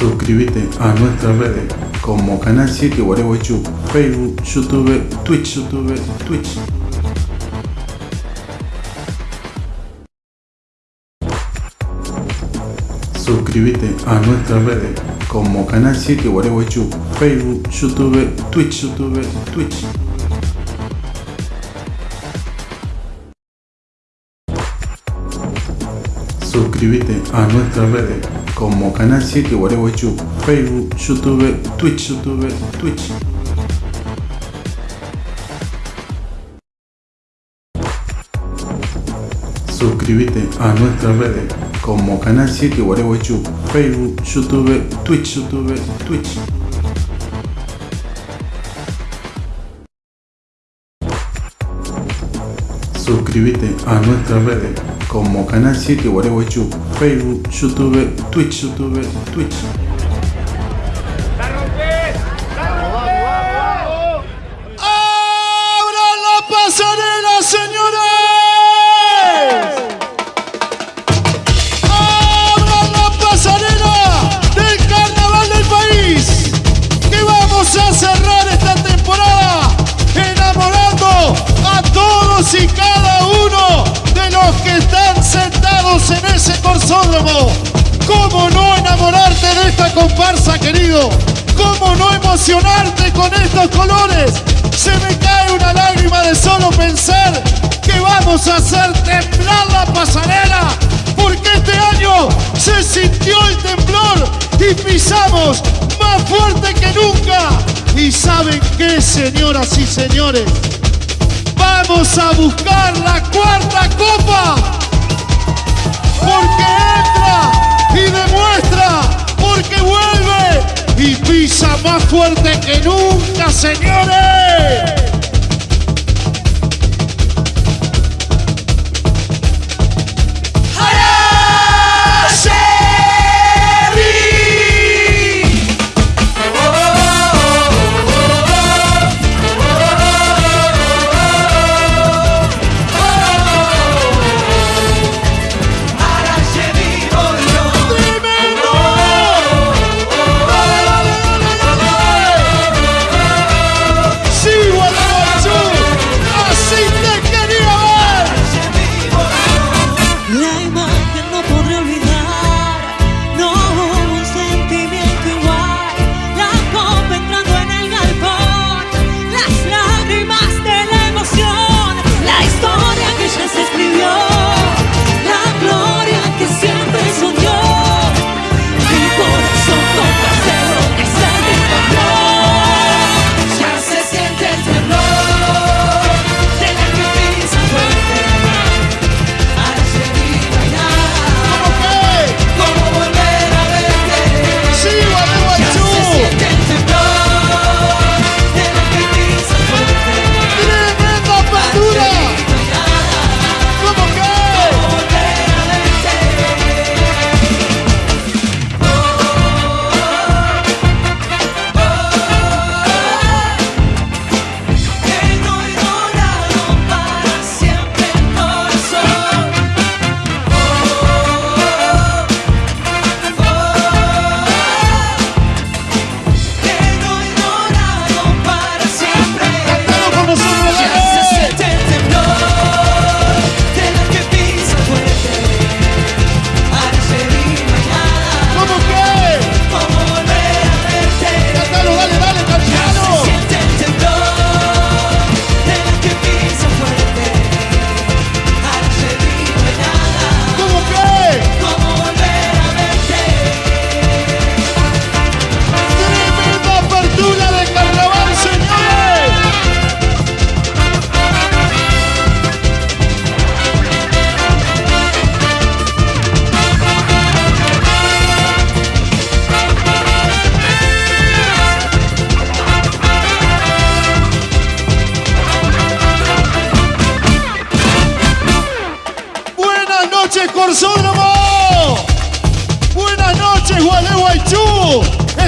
Suscríbete a nuestras redes como Canal 7 Guareguaychú, Facebook, YouTube, Twitch, YouTube, Twitch. Suscríbete a nuestras redes como Canal 7 Guareguaychú, Facebook, YouTube, Twitch, YouTube, Twitch. Suscríbete a nuestras redes como Canal 7 Guareguaychú, Facebook, YouTube, Twitch, YouTube, Twitch. Suscríbete a nuestras redes como Canal 7 Guareguaychú, Facebook, YouTube, Twitch, YouTube, Twitch. Suscríbete a nuestras redes como Canal 7 Guareguaychú, Facebook, YouTube, Twitch, YouTube, Twitch. ¡Abran la pasarela, señores! ¡Abran la pasarela del carnaval del país! Que vamos a cerrar esta temporada enamorando a todos y cada uno de los que están sentados en ese corsódromo. ¿Cómo no enamorarte de esta comparsa, querido? ¿Cómo no emocionarte con estos colores? Se me cae una lágrima de solo pensar que vamos a hacer temblar la pasarela, porque este año se sintió el temblor y pisamos más fuerte que nunca. ¿Y saben qué, señoras y señores? Vamos a buscar la cuarta copa. Porque entra y demuestra, porque vuelve y pisa más fuerte que nunca, señores.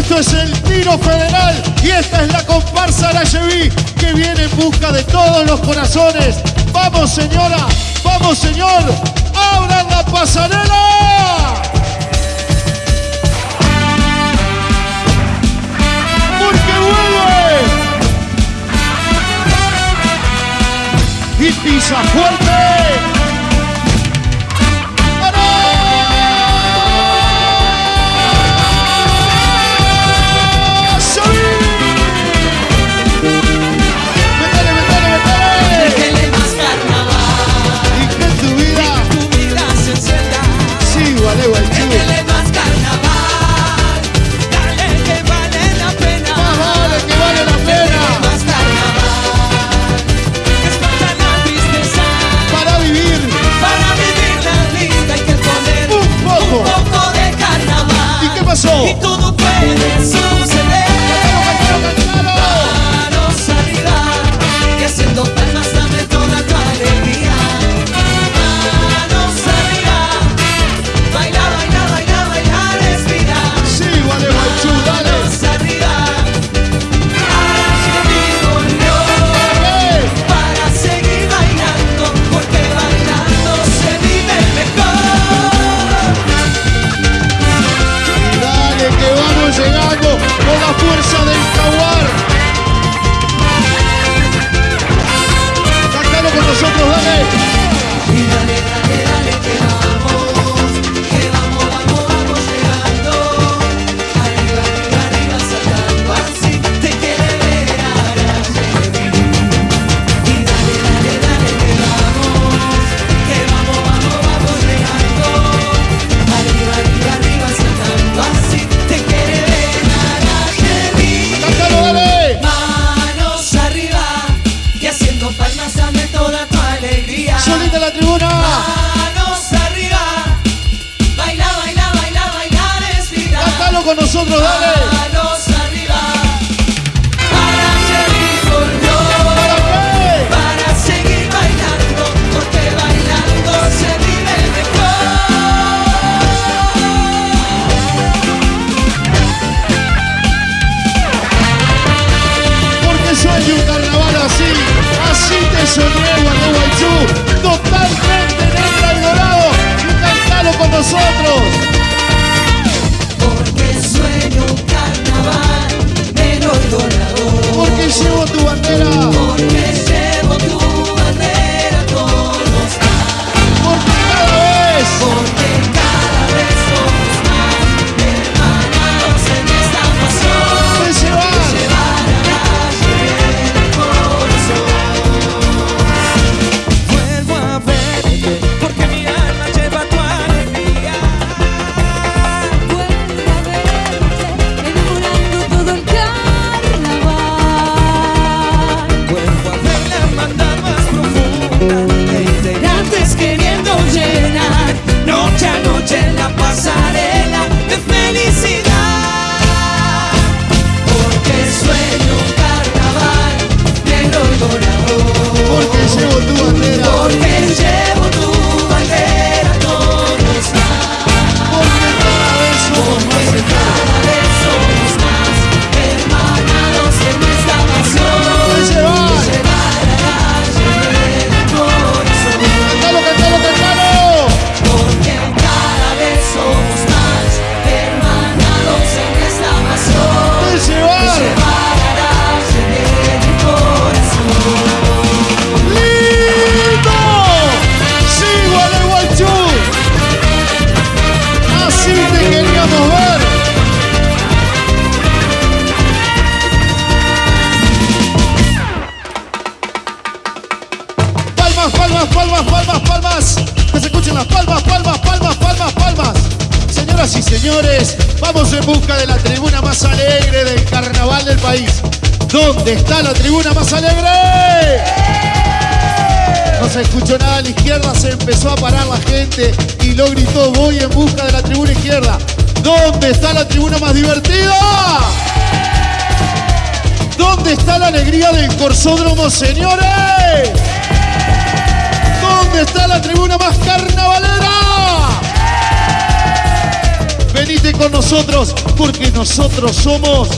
Esto es el tiro federal y esta es la comparsa Arayeví que viene en busca de todos los corazones. ¡Vamos señora! ¡Vamos señor! ¡Abran la pasarela! ¡Porque vuelve! ¡Y pisa fuerte! en busca de la tribuna más alegre del carnaval del país. ¿Dónde está la tribuna más alegre? ¡Eh! No se escuchó nada a la izquierda, se empezó a parar la gente y lo gritó, voy en busca de la tribuna izquierda. ¿Dónde está la tribuna más divertida? ¡Eh! ¿Dónde está la alegría del Corsódromo, señores? ¡Eh! ¿Dónde está la tribuna más carnavalera? Venite con nosotros porque nosotros somos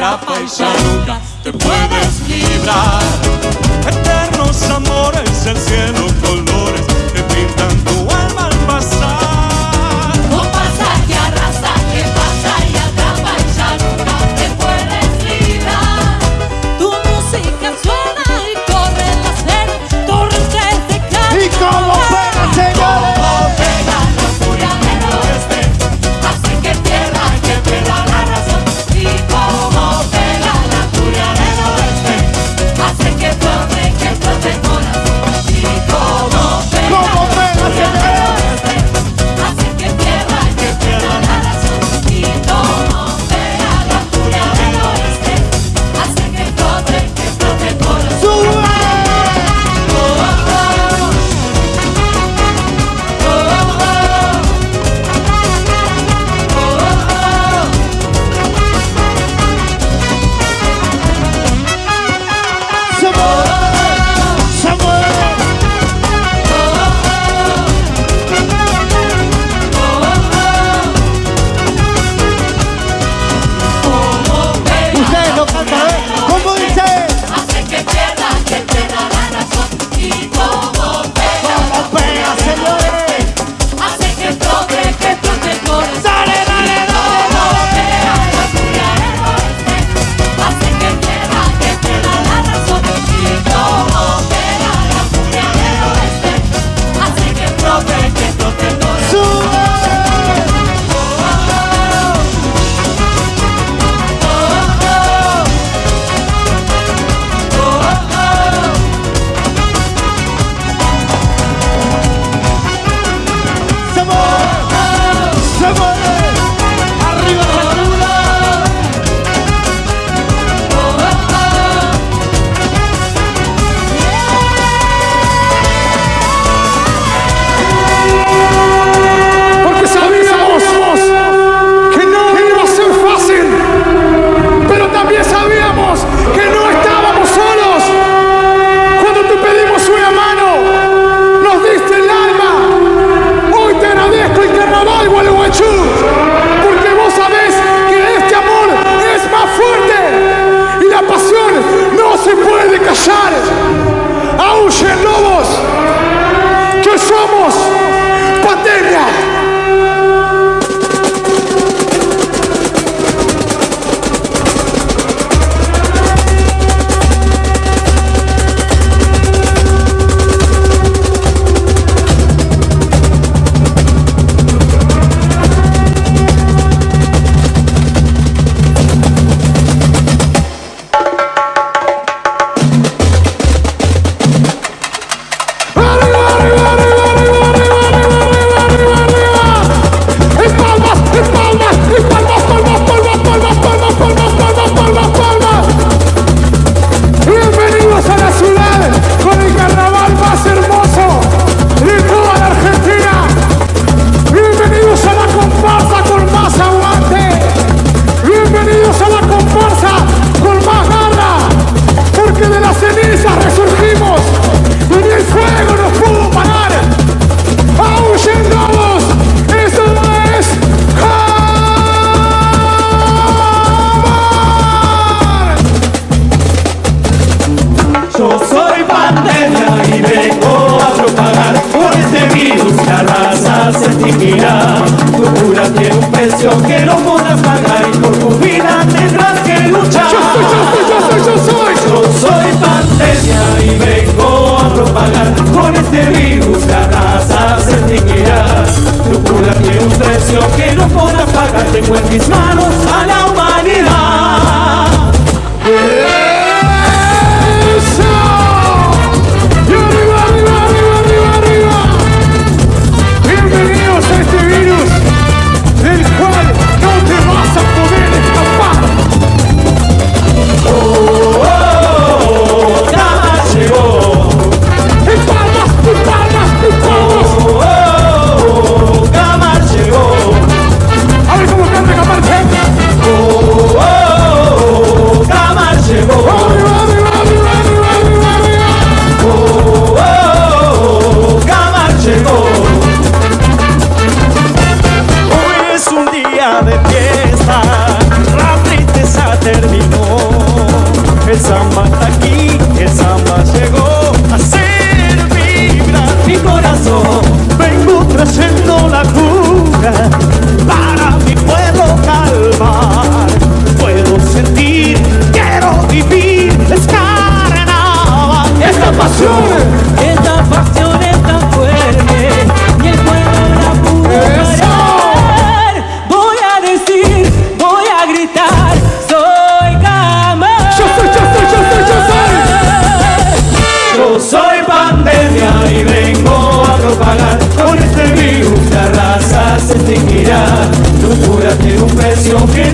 atrapa nunca te puedes librar. Eternos amores del cielo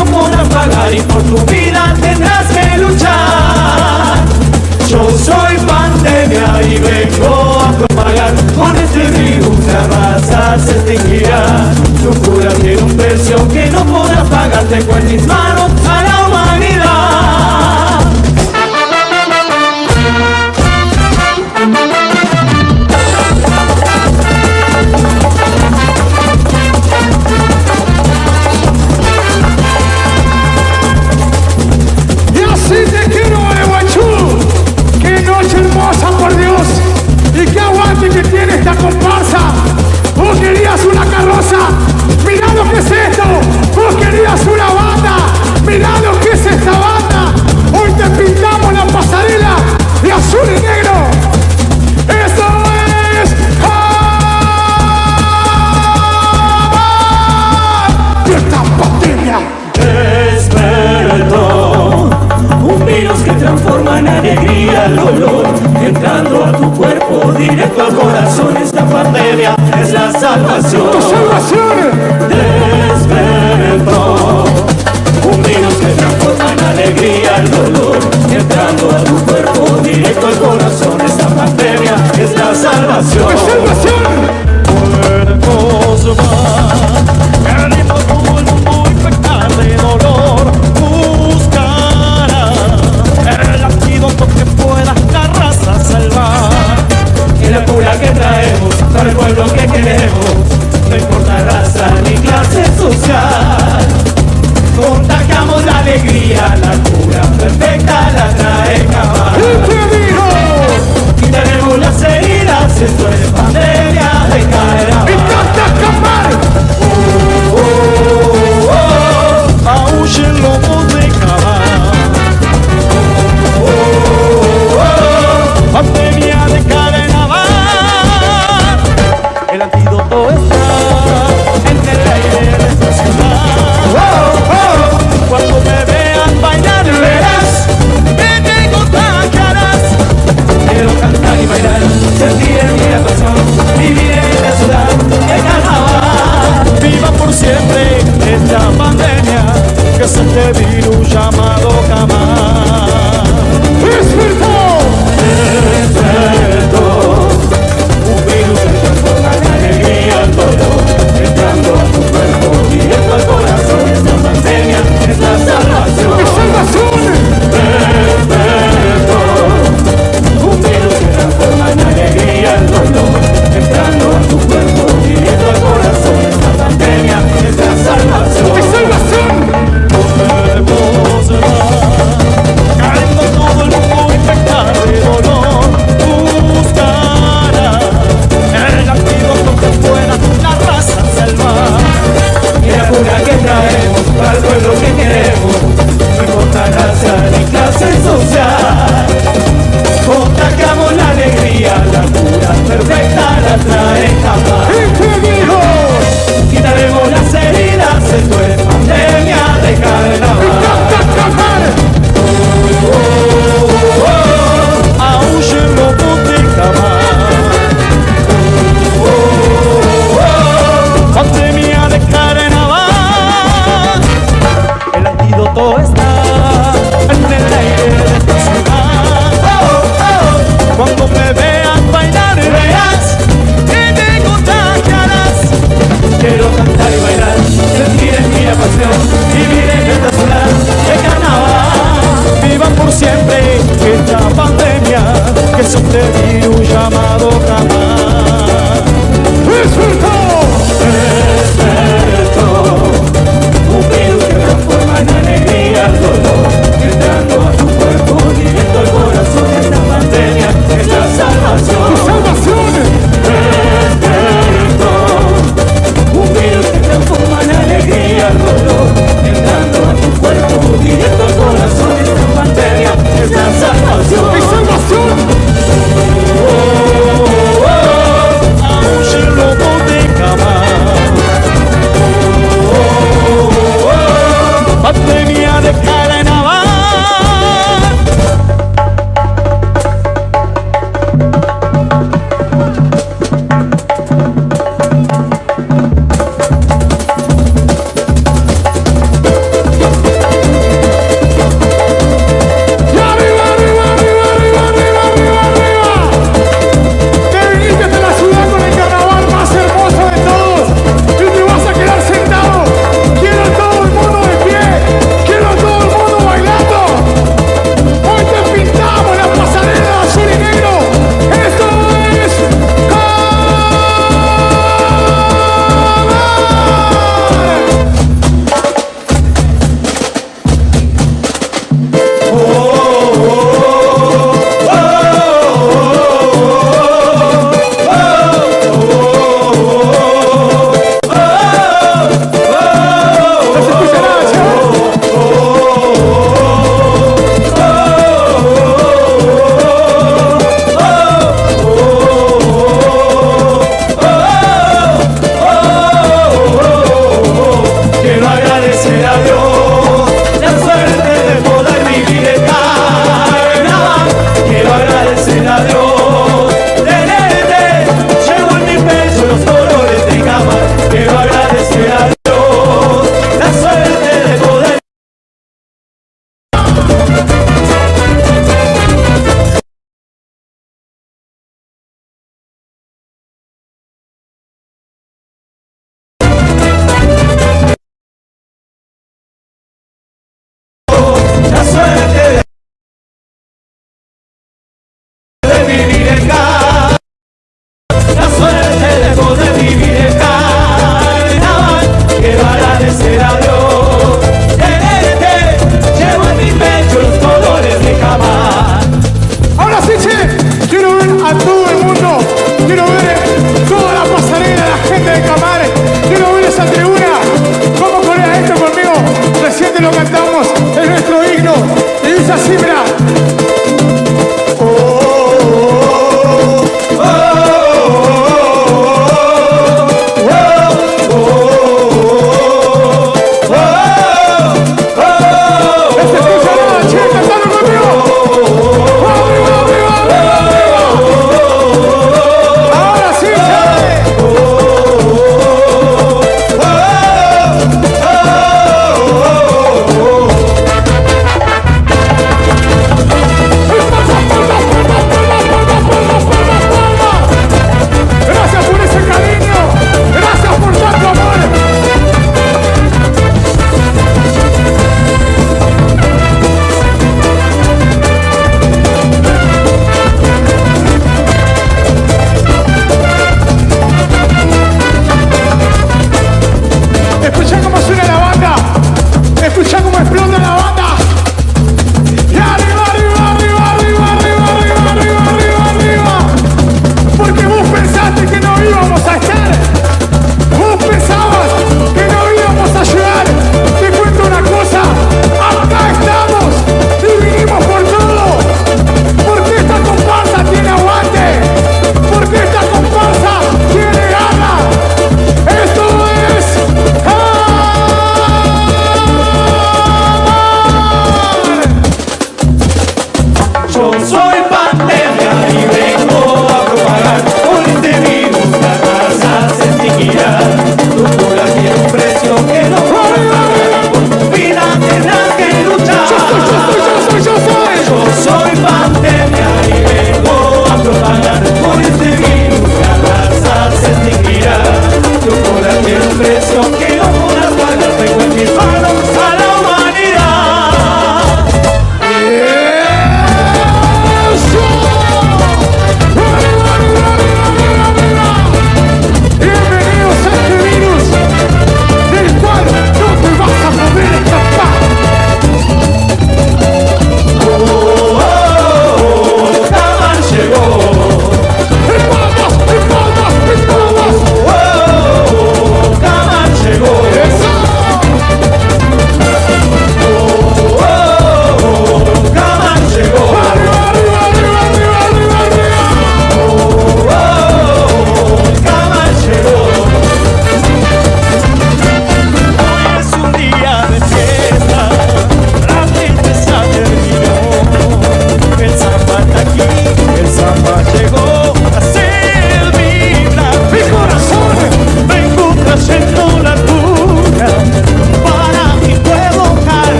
no podrás pagar y por tu vida tendrás que luchar. Yo soy pandemia y vengo a propagar, con este virus la raza se extinguirá. Tu cura tiene un precio que no podrás pagar, te en mis manos al dolor, entrando a tu cuerpo, directo al corazón. Esta pandemia es la salvación. ¡Tu salvación! Despertó. Un virus que transforma en alegría el dolor, entrando a tu cuerpo, directo al corazón. Esta pandemia es la salvación. Salvación! Cuerpos.